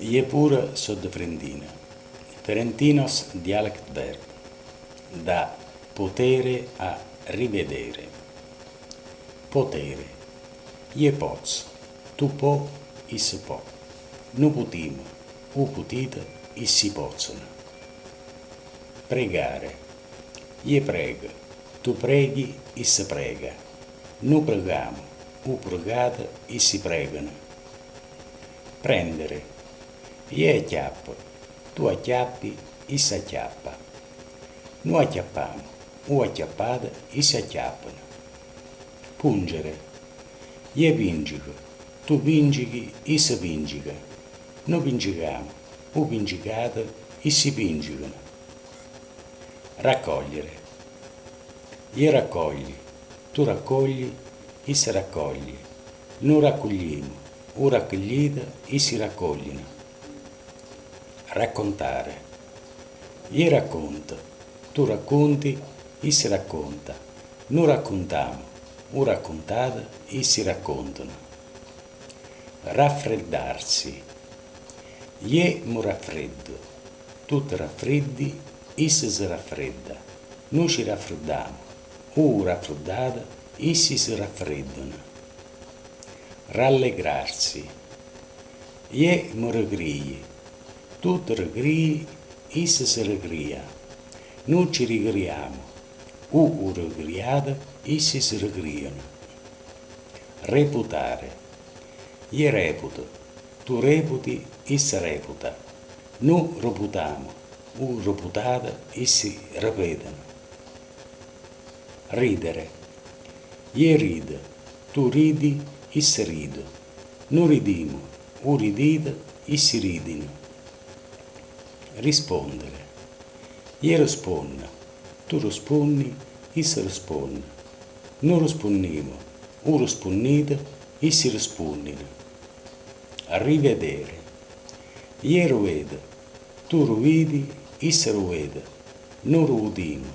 Je pure sud Frentina. Ferentinos dialect verb. Da potere a rivedere. Potere. Je poz. Tu po, is po. Nu putim. U putite, is si possono. Pregare. Je prega. Tu preghi, is prega. Nu pregamo. U pregate, is si pregano. Prendere. Je acchiappa. Tu acchiappi, is acchiappa. Nu acchiappiamo. U acchiappate, is acchiappano. Pungere. Je pingico. Tu pingichi, is pingica. Nu pingicamo. U pingicate, is si pingicano. Raccogliere. Je raccogli. Tu raccogli, is raccogli. Nu raccogliamo. U raccoglite, is raccogliono. Raccontare. Je racconta. Tu racconti, is racconta. Nu raccontiamo. U raccontate, is raccontano. Raffreddarsi. Je mu raffreddo. Tu ti raffreddi, is si raffredda. Nu ci raffreddiamo. U raffreddate, issi si raffreddano. Rallegrarsi. Je mu regrii. Tu ti regrii, is si regria. Nu ci rigriamo. U regriate, issi si regriano. Reputare. Je reputo. Tu reputi, is reputa. Nu reputamo. U reputate, issi ripetono. Ridere. Je ride. Tu ridi, is rido. Nu ridimo. U ridite, issi ridino. Rispondere. Je risponda. Tu rispondi, is risponde. Nu rispondimo. U rispondite, issi rispondino. Rivedere. Je ruvede. Tu ruvidi, is ruvede. Nu rudimo.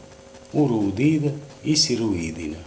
U rudite, issi ruidino.